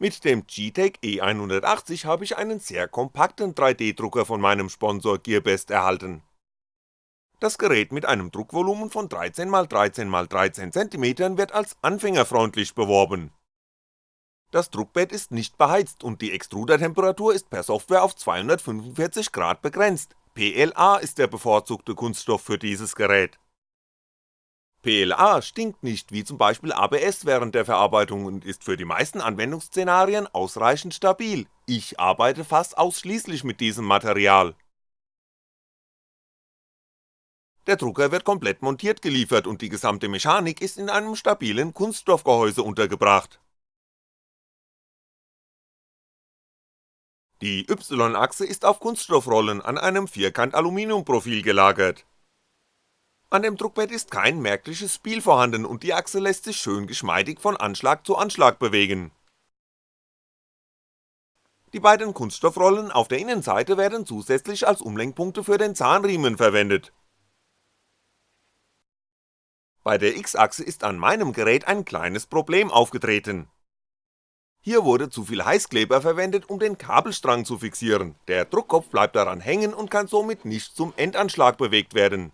Mit dem Geetech E180 habe ich einen sehr kompakten 3D-Drucker von meinem Sponsor Gearbest erhalten. Das Gerät mit einem Druckvolumen von 13x13x13 cm wird als anfängerfreundlich beworben. Das Druckbett ist nicht beheizt und die Extrudertemperatur ist per Software auf 245 Grad begrenzt, PLA ist der bevorzugte Kunststoff für dieses Gerät PLA stinkt nicht wie zum Beispiel ABS während der Verarbeitung und ist für die meisten Anwendungsszenarien ausreichend stabil, ich arbeite fast ausschließlich mit diesem Material. Der Drucker wird komplett montiert geliefert und die gesamte Mechanik ist in einem stabilen Kunststoffgehäuse untergebracht. Die Y-Achse ist auf Kunststoffrollen an einem Vierkant-Aluminiumprofil gelagert an dem Druckbett ist kein merkliches Spiel vorhanden und die Achse lässt sich schön geschmeidig von Anschlag zu Anschlag bewegen. Die beiden Kunststoffrollen auf der Innenseite werden zusätzlich als Umlenkpunkte für den Zahnriemen verwendet. Bei der X-Achse ist an meinem Gerät ein kleines Problem aufgetreten. Hier wurde zu viel Heißkleber verwendet, um den Kabelstrang zu fixieren, der Druckkopf bleibt daran hängen und kann somit nicht zum Endanschlag bewegt werden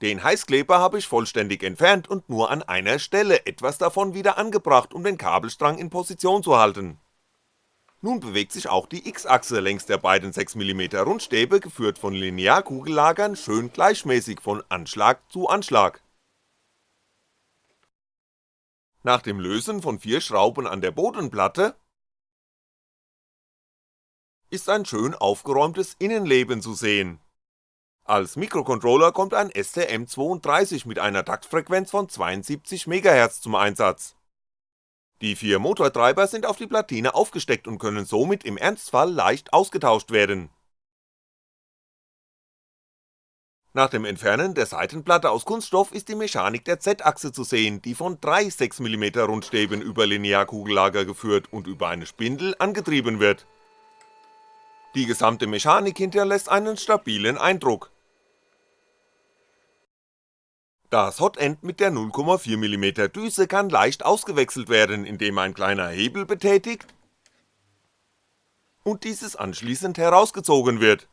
den Heißkleber habe ich vollständig entfernt und nur an einer Stelle etwas davon wieder angebracht, um den Kabelstrang in Position zu halten. Nun bewegt sich auch die X-Achse längs der beiden 6mm Rundstäbe, geführt von Linearkugellagern, schön gleichmäßig von Anschlag zu Anschlag. Nach dem Lösen von vier Schrauben an der Bodenplatte ist ein schön aufgeräumtes Innenleben zu sehen als Mikrocontroller kommt ein STM32 mit einer Taktfrequenz von 72 MHz zum Einsatz. Die vier Motortreiber sind auf die Platine aufgesteckt und können somit im Ernstfall leicht ausgetauscht werden. Nach dem Entfernen der Seitenplatte aus Kunststoff ist die Mechanik der Z-Achse zu sehen, die von drei 6mm Rundstäben über Linearkugellager geführt und über eine Spindel angetrieben wird. Die gesamte Mechanik hinterlässt einen stabilen Eindruck, das Hotend mit der 0,4mm Düse kann leicht ausgewechselt werden, indem ein kleiner Hebel betätigt und dieses anschließend herausgezogen wird.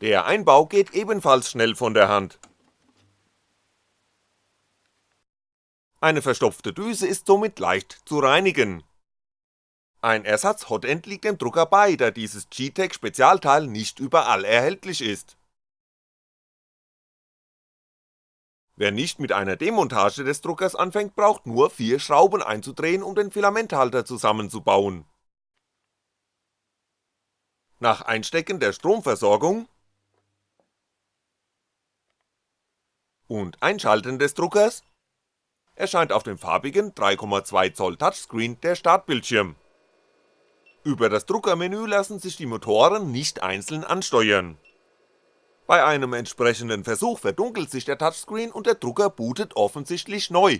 Der Einbau geht ebenfalls schnell von der Hand. Eine verstopfte Düse ist somit leicht zu reinigen. Ein Ersatz-Hotend liegt dem Drucker bei, da dieses G-Tech Spezialteil nicht überall erhältlich ist Wer nicht mit einer Demontage des Druckers anfängt, braucht nur vier Schrauben einzudrehen, um den Filamenthalter zusammenzubauen. Nach Einstecken der Stromversorgung und Einschalten des Druckers erscheint auf dem farbigen 3,2 Zoll Touchscreen der Startbildschirm. Über das Druckermenü lassen sich die Motoren nicht einzeln ansteuern bei einem entsprechenden Versuch verdunkelt sich der Touchscreen und der Drucker bootet offensichtlich neu.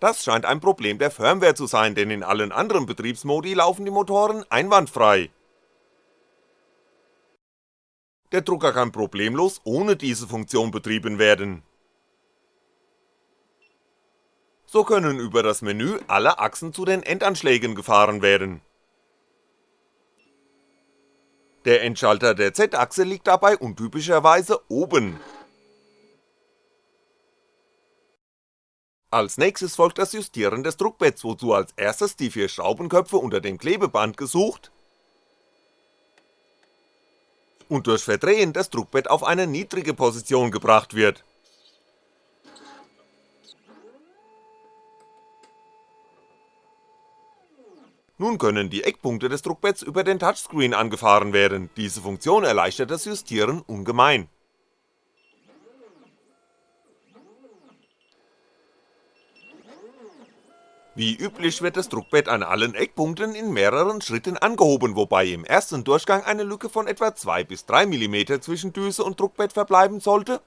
Das scheint ein Problem der Firmware zu sein, denn in allen anderen Betriebsmodi laufen die Motoren einwandfrei. Der Drucker kann problemlos ohne diese Funktion betrieben werden. So können über das Menü alle Achsen zu den Endanschlägen gefahren werden der Endschalter der Z-Achse liegt dabei untypischerweise oben. Als nächstes folgt das Justieren des Druckbetts, wozu als erstes die vier Schraubenköpfe unter dem Klebeband gesucht und durch Verdrehen das Druckbett auf eine niedrige Position gebracht wird Nun können die Eckpunkte des Druckbetts über den Touchscreen angefahren werden, diese Funktion erleichtert das Justieren ungemein. Wie üblich wird das Druckbett an allen Eckpunkten in mehreren Schritten angehoben, wobei im ersten Durchgang eine Lücke von etwa 2 bis 3 mm zwischen Düse und Druckbett verbleiben sollte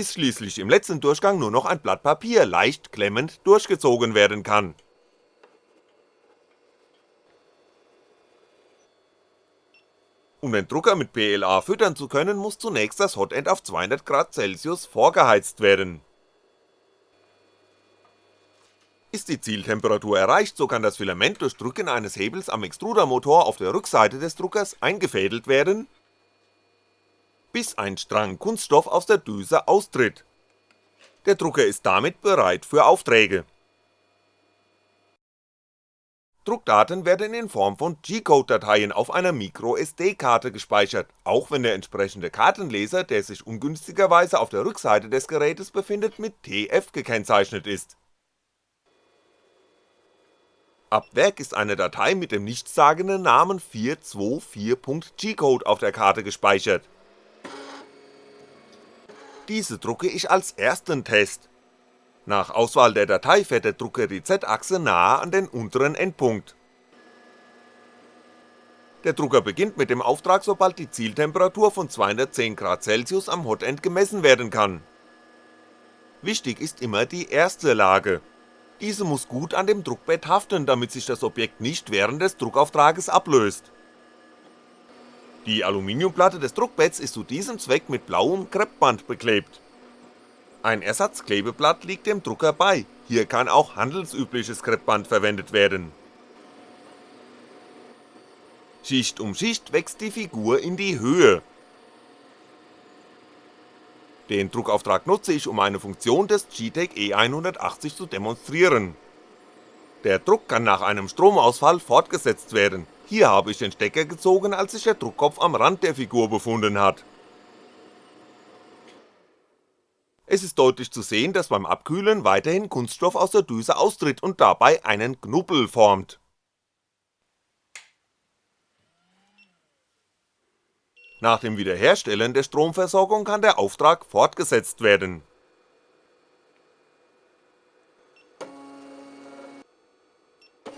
bis schließlich im letzten Durchgang nur noch ein Blatt Papier leicht klemmend durchgezogen werden kann. Um den Drucker mit PLA füttern zu können, muss zunächst das Hotend auf 200 Grad Celsius vorgeheizt werden. Ist die Zieltemperatur erreicht, so kann das Filament durch Drücken eines Hebels am Extrudermotor auf der Rückseite des Druckers eingefädelt werden, bis ein Strang Kunststoff aus der Düse austritt. Der Drucker ist damit bereit für Aufträge Druckdaten werden in Form von G-Code-Dateien auf einer MicroSD-Karte gespeichert, auch wenn der entsprechende Kartenleser, der sich ungünstigerweise auf der Rückseite des Gerätes befindet, mit TF gekennzeichnet ist. Ab Werk ist eine Datei mit dem nichtssagenden Namen 424.G-Code auf der Karte gespeichert. Diese drucke ich als ersten Test nach Auswahl der Datei fährt der Drucker die Z-Achse nahe an den unteren Endpunkt. Der Drucker beginnt mit dem Auftrag, sobald die Zieltemperatur von 210 Grad Celsius am Hotend gemessen werden kann. Wichtig ist immer die erste Lage. Diese muss gut an dem Druckbett haften, damit sich das Objekt nicht während des Druckauftrages ablöst. Die Aluminiumplatte des Druckbetts ist zu diesem Zweck mit blauem Kreppband beklebt ein Ersatzklebeblatt liegt dem Drucker bei, hier kann auch handelsübliches Kreppband verwendet werden. Schicht um Schicht wächst die Figur in die Höhe. Den Druckauftrag nutze ich, um eine Funktion des GTEC E180 zu demonstrieren. Der Druck kann nach einem Stromausfall fortgesetzt werden, hier habe ich den Stecker gezogen, als sich der Druckkopf am Rand der Figur befunden hat Es ist deutlich zu sehen, dass beim Abkühlen weiterhin Kunststoff aus der Düse austritt und dabei einen Knubbel formt. Nach dem Wiederherstellen der Stromversorgung kann der Auftrag fortgesetzt werden.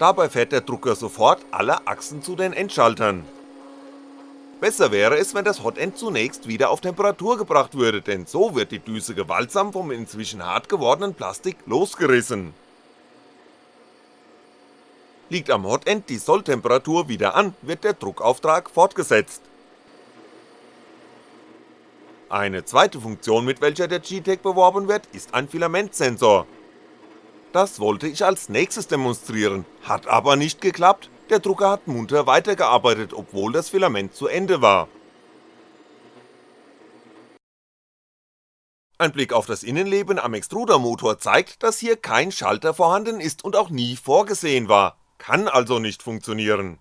Dabei fährt der Drucker sofort alle Achsen zu den Endschaltern Besser wäre es, wenn das Hotend zunächst wieder auf Temperatur gebracht würde, denn so wird die Düse gewaltsam vom inzwischen hart gewordenen Plastik losgerissen. Liegt am Hotend die Solltemperatur wieder an, wird der Druckauftrag fortgesetzt. Eine zweite Funktion, mit welcher der G-Tech beworben wird, ist ein Filamentsensor. Das wollte ich als nächstes demonstrieren, hat aber nicht geklappt, der Drucker hat munter weitergearbeitet, obwohl das Filament zu Ende war. Ein Blick auf das Innenleben am Extrudermotor zeigt, dass hier kein Schalter vorhanden ist und auch nie vorgesehen war, kann also nicht funktionieren.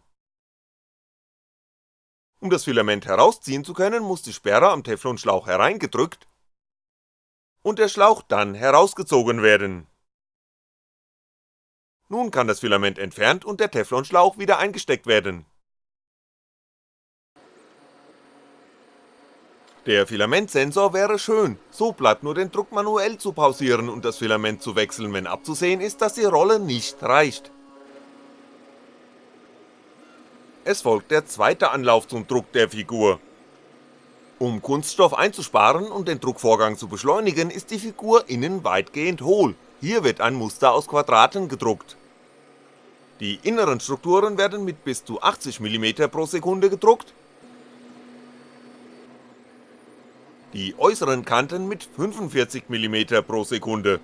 Um das Filament herausziehen zu können, muss die Sperre am Teflonschlauch hereingedrückt und der Schlauch dann herausgezogen werden nun kann das Filament entfernt und der Teflonschlauch wieder eingesteckt werden. Der Filamentsensor wäre schön, so bleibt nur den Druck manuell zu pausieren und das Filament zu wechseln, wenn abzusehen ist, dass die Rolle nicht reicht. Es folgt der zweite Anlauf zum Druck der Figur. Um Kunststoff einzusparen und den Druckvorgang zu beschleunigen, ist die Figur innen weitgehend hohl, hier wird ein Muster aus Quadraten gedruckt. Die inneren Strukturen werden mit bis zu 80mm pro Sekunde gedruckt, die äußeren Kanten mit 45mm pro Sekunde.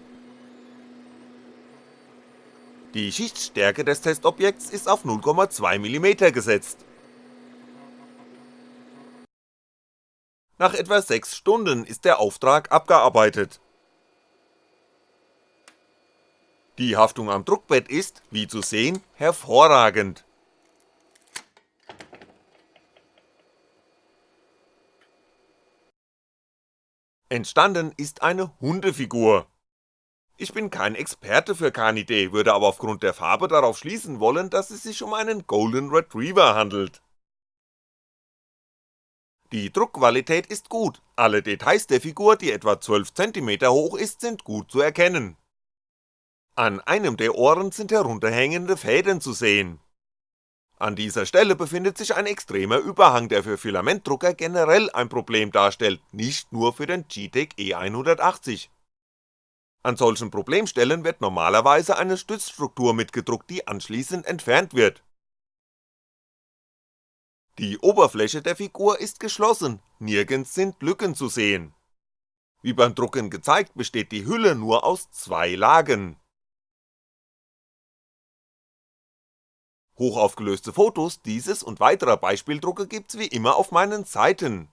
Die Schichtstärke des Testobjekts ist auf 0,2mm gesetzt. Nach etwa 6 Stunden ist der Auftrag abgearbeitet Die Haftung am Druckbett ist, wie zu sehen, hervorragend. Entstanden ist eine Hundefigur. Ich bin kein Experte für Canidee, würde aber aufgrund der Farbe darauf schließen wollen, dass es sich um einen Golden Retriever handelt. Die Druckqualität ist gut, alle Details der Figur, die etwa 12cm hoch ist, sind gut zu erkennen. An einem der Ohren sind herunterhängende Fäden zu sehen. An dieser Stelle befindet sich ein extremer Überhang, der für Filamentdrucker generell ein Problem darstellt, nicht nur für den GTEC E180. An solchen Problemstellen wird normalerweise eine Stützstruktur mitgedruckt, die anschließend entfernt wird. Die Oberfläche der Figur ist geschlossen, nirgends sind Lücken zu sehen. Wie beim Drucken gezeigt besteht die Hülle nur aus zwei Lagen. Hochaufgelöste Fotos dieses und weiterer Beispieldrucke gibt's wie immer auf meinen Seiten.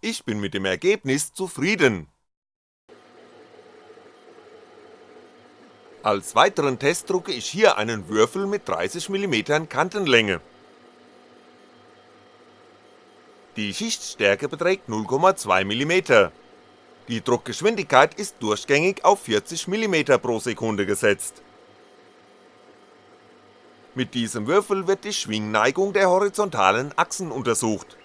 Ich bin mit dem Ergebnis zufrieden. Als weiteren Test drucke ich hier einen Würfel mit 30mm Kantenlänge. Die Schichtstärke beträgt 0,2mm. Die Druckgeschwindigkeit ist durchgängig auf 40mm pro Sekunde gesetzt. Mit diesem Würfel wird die Schwingneigung der horizontalen Achsen untersucht.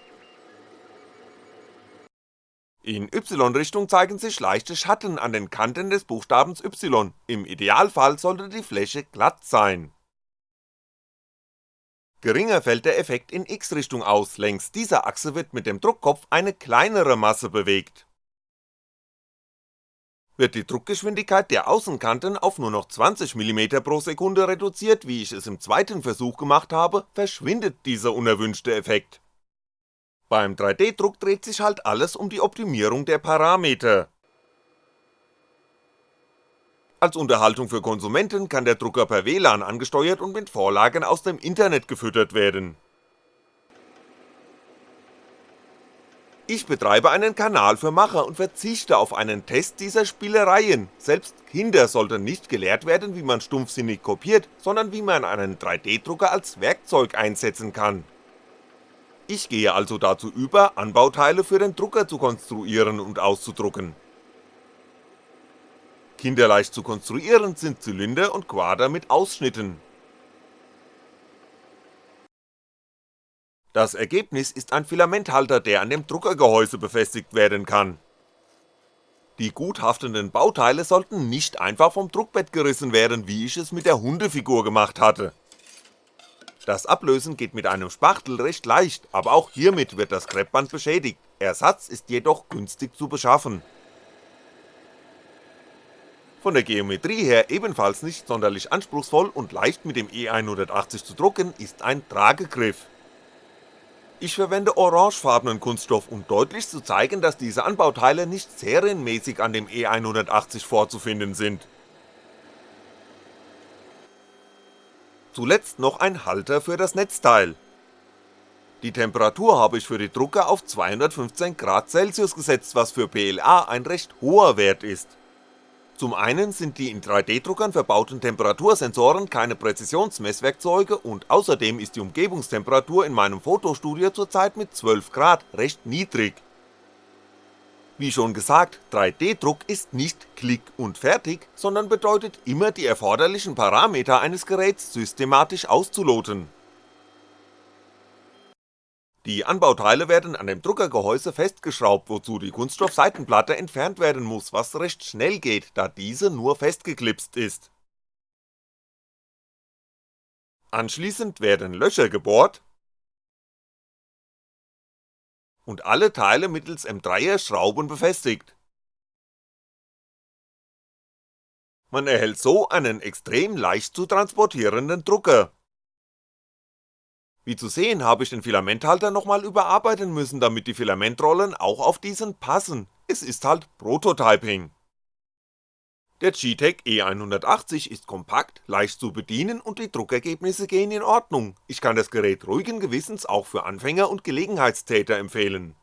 In Y-Richtung zeigen sich leichte Schatten an den Kanten des Buchstabens Y, im Idealfall sollte die Fläche glatt sein. Geringer fällt der Effekt in X-Richtung aus, längs dieser Achse wird mit dem Druckkopf eine kleinere Masse bewegt wird die Druckgeschwindigkeit der Außenkanten auf nur noch 20mm pro Sekunde reduziert, wie ich es im zweiten Versuch gemacht habe, verschwindet dieser unerwünschte Effekt. Beim 3D-Druck dreht sich halt alles um die Optimierung der Parameter. Als Unterhaltung für Konsumenten kann der Drucker per WLAN angesteuert und mit Vorlagen aus dem Internet gefüttert werden Ich betreibe einen Kanal für Macher und verzichte auf einen Test dieser Spielereien, selbst Kinder sollten nicht gelehrt werden, wie man stumpfsinnig kopiert, sondern wie man einen 3D-Drucker als Werkzeug einsetzen kann. Ich gehe also dazu über, Anbauteile für den Drucker zu konstruieren und auszudrucken. Kinderleicht zu konstruieren sind Zylinder und Quader mit Ausschnitten, Das Ergebnis ist ein Filamenthalter, der an dem Druckergehäuse befestigt werden kann. Die gut haftenden Bauteile sollten nicht einfach vom Druckbett gerissen werden, wie ich es mit der Hundefigur gemacht hatte. Das Ablösen geht mit einem Spachtel recht leicht, aber auch hiermit wird das Kreppband beschädigt, Ersatz ist jedoch günstig zu beschaffen. Von der Geometrie her ebenfalls nicht sonderlich anspruchsvoll und leicht mit dem E180 zu drucken ist ein Tragegriff. Ich verwende orangefarbenen Kunststoff, um deutlich zu zeigen, dass diese Anbauteile nicht serienmäßig an dem E180 vorzufinden sind. Zuletzt noch ein Halter für das Netzteil. Die Temperatur habe ich für die Drucker auf 215 Grad Celsius gesetzt, was für PLA ein recht hoher Wert ist zum einen sind die in 3D-Druckern verbauten Temperatursensoren keine Präzisionsmesswerkzeuge und außerdem ist die Umgebungstemperatur in meinem Fotostudio zurzeit mit 12 Grad recht niedrig. Wie schon gesagt, 3D-Druck ist nicht Klick und fertig, sondern bedeutet immer die erforderlichen Parameter eines Geräts systematisch auszuloten die Anbauteile werden an dem Druckergehäuse festgeschraubt, wozu die Kunststoffseitenplatte entfernt werden muss, was recht schnell geht, da diese nur festgeklipst ist. Anschließend werden Löcher gebohrt und alle Teile mittels M3er Schrauben befestigt. Man erhält so einen extrem leicht zu transportierenden Drucker wie zu sehen habe ich den Filamenthalter nochmal überarbeiten müssen, damit die Filamentrollen auch auf diesen passen, es ist halt Prototyping. Der G-Tech E180 ist kompakt, leicht zu bedienen und die Druckergebnisse gehen in Ordnung, ich kann das Gerät ruhigen Gewissens auch für Anfänger und Gelegenheitstäter empfehlen.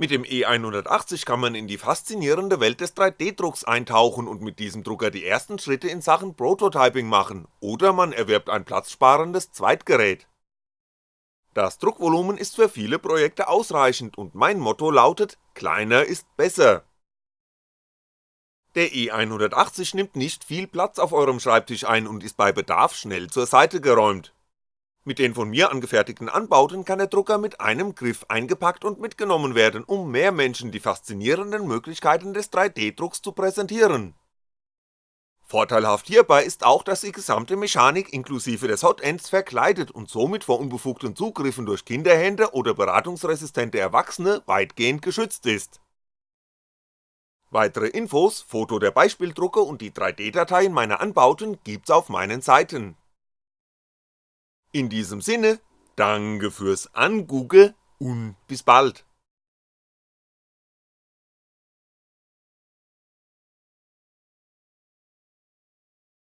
Mit dem E180 kann man in die faszinierende Welt des 3D-Drucks eintauchen und mit diesem Drucker die ersten Schritte in Sachen Prototyping machen, oder man erwirbt ein platzsparendes Zweitgerät. Das Druckvolumen ist für viele Projekte ausreichend und mein Motto lautet, kleiner ist besser. Der E180 nimmt nicht viel Platz auf eurem Schreibtisch ein und ist bei Bedarf schnell zur Seite geräumt. Mit den von mir angefertigten Anbauten kann der Drucker mit einem Griff eingepackt und mitgenommen werden, um mehr Menschen die faszinierenden Möglichkeiten des 3D-Drucks zu präsentieren. Vorteilhaft hierbei ist auch, dass die gesamte Mechanik inklusive des Hotends verkleidet und somit vor unbefugten Zugriffen durch Kinderhände oder beratungsresistente Erwachsene weitgehend geschützt ist. Weitere Infos, Foto der Beispieldrucker und die 3D-Dateien meiner Anbauten gibt's auf meinen Seiten in diesem Sinne, Danke fürs Angucke und bis bald.